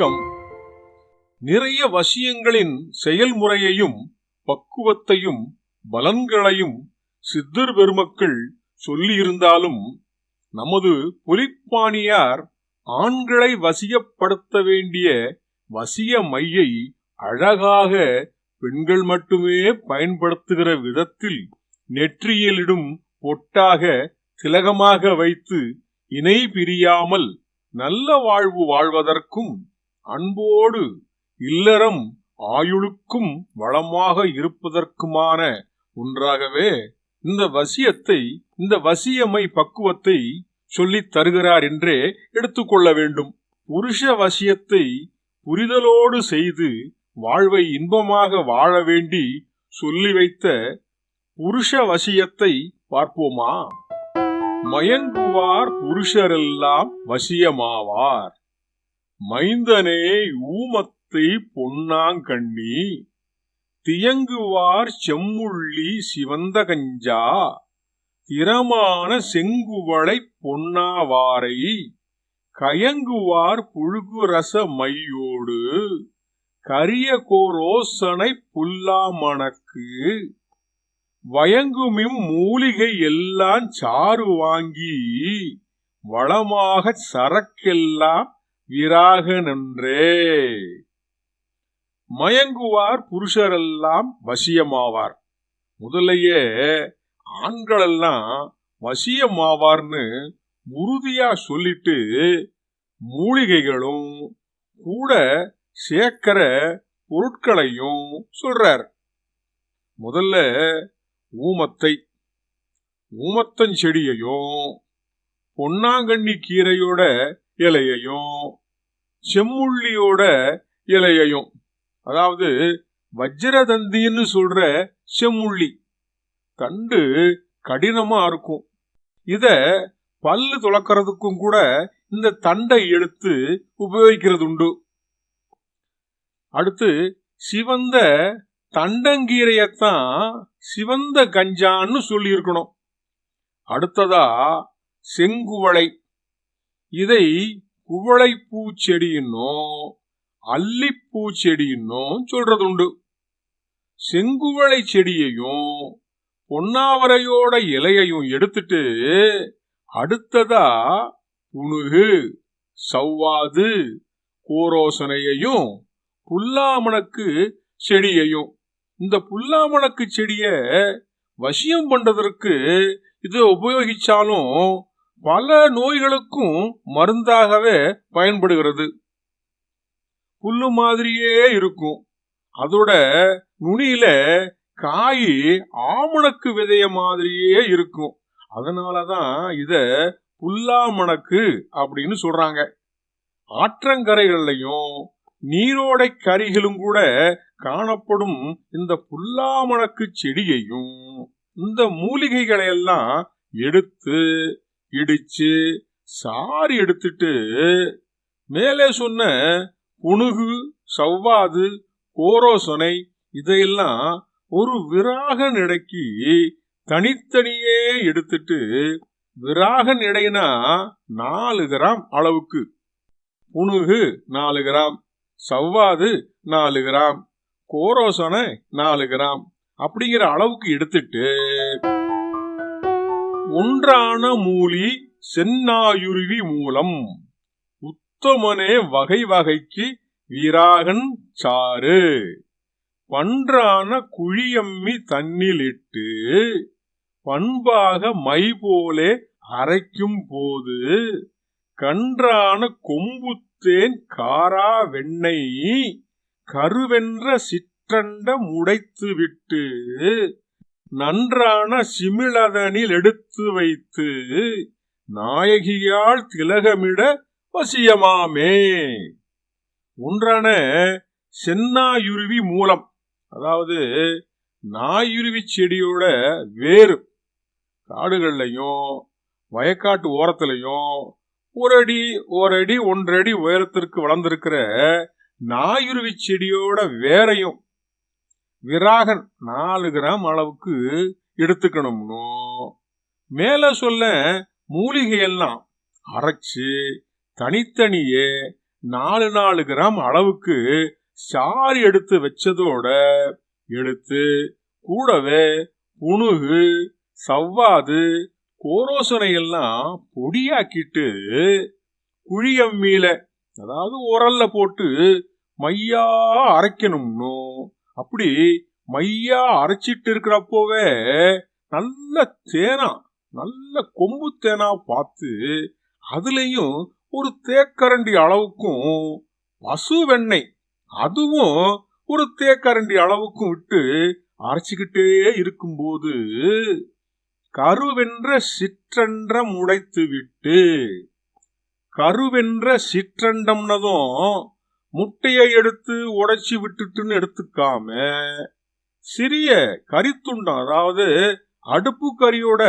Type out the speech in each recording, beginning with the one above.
வணக்கம் நிறைய வசியங்களின் செயல்முறையையும் பக்குவத்தையும் பலன்களையும் சித்தர் பெருமக்கள் சொல்லியிருந்தாலும் நமது புலிப்பாணியார் ஆண்களை வசியப்படுத்த வேண்டிய வசிய மையை அழகாக பெண்கள் மட்டுமே பயன்படுத்துகிற விதத்தில் நெற்றியிலிடும் பொட்டாக திலகமாக வைத்து இணை பிரியாமல் நல்ல வாழ்வு வாழ்வதற்கும் அன்போடு இல்லறம் ஆயுளுக்கும் வளமாக இருப்பதற்குமான ஒன்றாகவே இந்த வசியத்தை இந்த வசியமை பக்குவத்தை சொல்லித் தருகிறார் என்றே எடுத்துக்கொள்ள வேண்டும். புருஷ வசியத்தை புரிதலோடு செய்து வாழ்வை இன்பமாக வாழ வேண்டி சொல்லி வைத்த புருஷ வசியத்தை பார்ப்போமா? மயங்குவார் புருஷரெல்லாம் வசியமாவார். மைந்தனே ஊமத்தை பொன்னாங்கண்ணி தியங்குவார் செம்முள்ளி சிவந்த கஞ்சா திறமான செங்குவளை பொன்னாவாரை கயங்குவார் புழுகுரச மையோடு கரிய கோரோசனை புல்லாமணக்கு வயங்குமிம் மூலிகை எல்லாம் சாறு வாங்கி வளமாக சரக்கெல்லாம் விராக நன்றே. மயங்குவார் புருஷரெல்லாம் வசியமாவார். முதலையே ஆண்களெல்லாம் வசியமாவார்னு உறுதியா சொல்லிட்டு மூலிகைகளும் கூட சேர்க்கிற பொருட்களையும் சொல்றார். முதல்ல ஊமத்தை ஊமத்தஞ்செடியையும் பொன்னாங்கண்ணி கீரையோட இலையையும் செம்முள்ளியோட இலையையும் அதாவது வஜ்ரதந்தின்னு சொல்ற செம்முள்ளி தண்டு கடினமா இருக்கும். இத பல்லு துளக்கிறதுக்கும் கூட இந்த தண்டை எடுத்து உபயோகிக்கிறது உண்டு அடுத்து சிவந்த தண்டங்கீரையத்தான் சிவந்த கஞ்சான்னு சொல்லியிருக்கணும். அடுத்ததா செங்குவளை. இதை குவளைப்பூ பூச்செடியின்னும் அல்லிப்பூ செடியின்னும் சொல்றது உண்டு செங்குவளை செடியையும் பொன்னாவரையோட இலையையும் எடுத்துட்டு அடுத்ததா புணுகு சவ்வாது கோரோசனையையும் புல்லாமணக்கு செடியையும். இந்த புல்லாமணக்கு செடிய வசியம் பண்றதற்கு இதை உபயோகிச்சாலும் பல நோய்களுக்கும் மருந்தாகவே பயன்படுகிறது. புல்லு மாதிரியே இருக்கும். அதோட நுனியில காய் ஆமணக்கு விதைய மாதிரியே இருக்கும். அதனாலதான் இத புல்லாமணக்கு அப்படின்னு சொல்றாங்க. ஆற்றங்கரைகள்லையும் நீரோடை கரிகளும் கூட காணப்படும் இந்த புல்லாமணக்கு செடியையும் இந்த மூலிகைகளையெல்லாம் எடுத்து இடிச்சு சாரி எடுத்துட்டு மேலே சொன்ன புணுகு சவ்வாது கோரோசனை இதையெல்லாம் ஒரு விராக நிடைக்கு தனித்தனியே எடுத்துட்டு விராக நிடைனா நாலு கிராம் அளவுக்கு. புணுகு நாலு கிராம் சவ்வாது நாலு கிராம் கோரோசனை நாலு கிராம் அப்படிங்கிற அளவுக்கு எடுத்துட்டு ஒன்றான மூலி சென்னாயுருவி மூலம். உத்தமனே வகை வகைக்கு வீராகன் சாறு. பன்றான குழியம்மி தன்னிலிட்டு பண்பாக மை போலே அரைக்கும் போது கன்றான கொம்புத்தேன் காரா வெண்ணெய் கருவென்ற சிற்றண்ட முடைத்து விட்டு நன்றான சிமிழதனில் எடுத்து வைத்து நாயகியால் திலகமிட வசியமாமே. ஒன்றான சென்னாயுருவி மூலம் அதாவது நாயுருவி செடியோட வேறு காடுகள்லையும் வயக்காட்டு ஓரத்துலையும் ஒரு அடி ஒரு அடி ஒன்றடி உயரத்திற்கு வளர்ந்திருக்கிற நாயுருவி செடியோட வேரையும் விராகன் நாலு கிராம் அளவுக்கு எடுத்துக்கணும்னோ? மேலே சொல்ல மூலிகையெல்லாம் அரைச்சு தனித்தனியே நாலு நாலு கிராம் அளவுக்கு சாறு எடுத்து வச்சதோட எடுத்து கூடவே புணுகு சவ்வாது கோரோசனையெல்லாம் பொடியாக்கிட்டு குழியம்மியில அதாவது உரல்ல போட்டு மையா அரைக்கணும்னோ? அப்படி மையா அரைச்சிட்டு இருக்கிறப்போவே நல்ல தேனா நல்ல கொம்பு தேனா பார்த்து அதுலேயும் ஒரு தேக்கரண்டி அளவுக்கும் பசு வெண்ணெய் அதுவும் ஒரு தேக்கரண்டி அளவுக்கும் விட்டு அரைச்சிக்கிட்டே இருக்கும்போது கருவென்ற சிற்றன்றம் உடைத்து விட்டு கருவென்ற சிற்றண்டம்னதும் முட்டையை எடுத்து உடைச்சி விட்டுட்டுன்னு எடுத்துக்காம சிறிய கறித்துண்டம் அதாவது அடுப்பு கறியோட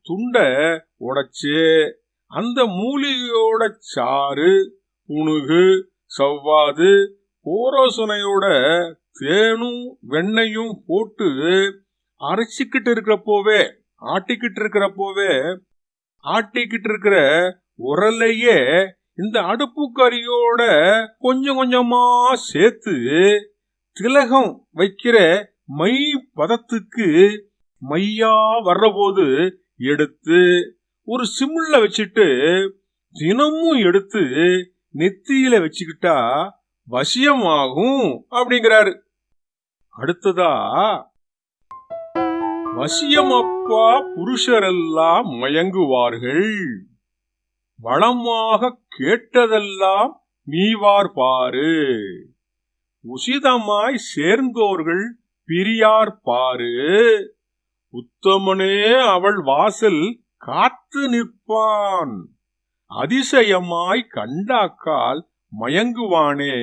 துண்டை உடைச்சு அந்த மூலிகையோட சாறு புணுகு சவ்வாது கோரோசனையோட தேனும் வெண்ணையும் போட்டு அரைச்சிக்கிட்டு இருக்கிறப்போவே ஆட்டிக்கிட்டு இருக்கிறப்போவே ஆட்டிக்கிட்டு இருக்கிற உரலையே இந்த அடுப்பு கறியோட கொஞ்சம் கொஞ்சமா சேர்த்து திலகம் வைக்கிற மை பதத்துக்கு மையா வர்றபோது எடுத்து ஒரு சிம்ல வச்சுட்டு தினமும் எடுத்து நெத்தியில வச்சுக்கிட்டா வசியமாகும் அப்படிங்கிறாரு. அடுத்ததா வசியமப்பா புருஷரெல்லாம் மயங்குவார்கள். வளமாக கேட்டதெல்லாம் நீவார் பாரு உசிதமாய் சேர்ந்தோர்கள் பிரியார் பாரு உத்தமனே அவள் வாசல் காத்து நிற்பான். அதிசயமாய் கண்டாக்கால் மயங்குவானே.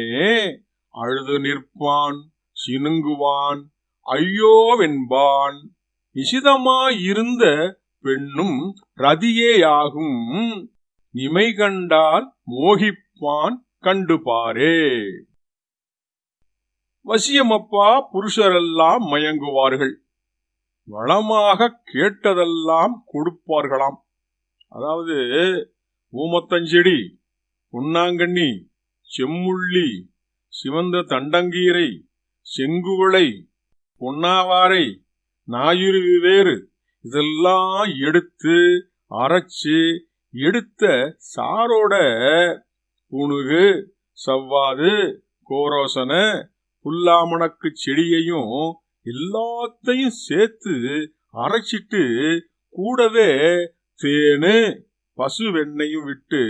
அழுது நிற்பான் சினுங்குவான் ஐயோவென்பான் நிசிதமாயிருந்த பெண்ணும் ரதியேயாகும். இமை கண்டால் மோகிப்பான் கண்டுபாரே. வசியமப்பா புருஷரெல்லாம் மயங்குவார்கள். வளமாக கேட்டதெல்லாம் கொடுப்பார்களாம். அதாவது ஊமத்தஞ்செடி பொன்னாங்கண்ணி செம்முள்ளி சிவந்த தண்டங்கீரை செங்குவளை பொன்னாவாரை ஞாயிறு வேறு இதெல்லாம் எடுத்து அரைச்சு எடுத்த சாரோட புணுகு சவ்வாது கோரோசன புல்லாமணக்கு செடியையும் எல்லாத்தையும் சேர்த்து அரைச்சிட்டு கூடவே தேனு பசு வெண்ணையும் விட்டு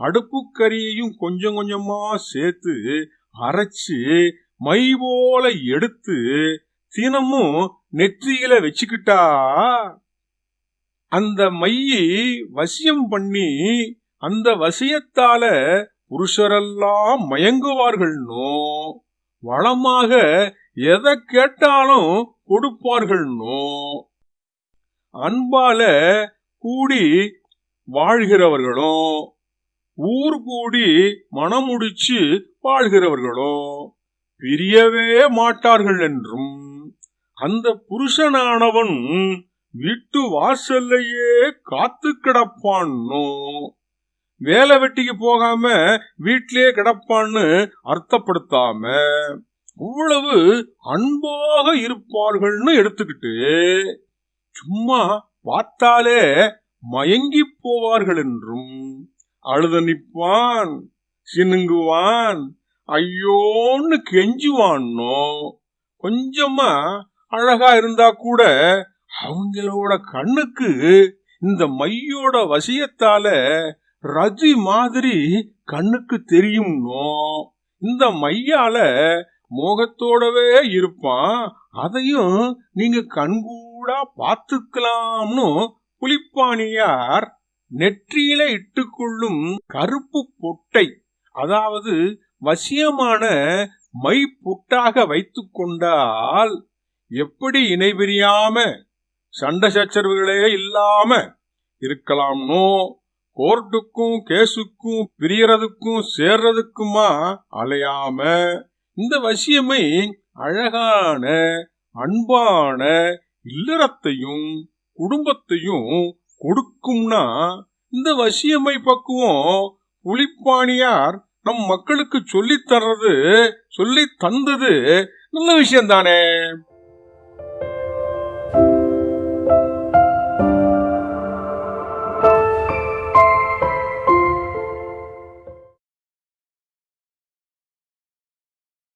அடுப்புக்கரியையும் கொஞ்சம் கொஞ்சமா சேர்த்து அரைச்சு மை போல எடுத்து தினமும் நெற்றியில வச்சுக்கிட்டா அந்த மையை வசியம் பண்ணி அந்த வசியத்தால புருஷரெல்லாம் மயங்குவார்கள்னோ வளமாக எதை கேட்டாலும் கொடுப்பார்கள்னோ அன்பால கூடி வாழ்கிறவர்களும் ஊர் கூடி மனமுடிச்சு வாழ்கிறவர்களோ வாழ்கிறவர்களும் பிரியவே மாட்டார்கள் என்றும் அந்த புருஷனானவன் வீட்டு வாசல்லையே காத்து கிடப்பான்னோ? வேலை வெட்டிக்கு போகாம வீட்டிலேயே கிடப்பான்னு அர்த்தப்படுத்தாம அவ்வளவு அன்பாக இருப்பார்கள்னு எடுத்துக்கிட்டு சும்மா பார்த்தாலே மயங்கி போவார்கள் என்றும் அழுத நிற்பான் சினுங்குவான் ஐயோன்னு கெஞ்சுவான்னோ? கொஞ்சமா அழகா இருந்தா கூட அவங்களோட கண்ணுக்கு இந்த மையோட வசியத்தால ரஜி மாதிரி கண்ணுக்கு தெரியும்னோ? இந்த மையால மோகத்தோடவே இருப்பான். அதையும் நீங்க கண்கூடா பார்த்துக்கலாம்னு புலிப்பாணியார் நெற்றியில இட்டுக்கொள்ளும் கருப்பு பொட்டை அதாவது வசியமான மை பொட்டாக வைத்து கொண்டால் எப்படி இணைபிரியாம சண்டை சச்சரவுகளே இல்லாம இருக்கலாம்னோ? கோர்ட்டுக்கும் கேஸுக்கும் பிரியறதுக்கும் சேர்றதுக்குமா அலையாம? இந்த வசியமை அழகான அன்பான இல்லறத்தையும் குடும்பத்தையும் கொடுக்கும்னா இந்த வசியமை பக்குவம் புலிப்பாணியார் நம் மக்களுக்கு சொல்லித் தர்றது சொல்லி தந்தது நல்ல விஷயம் தானே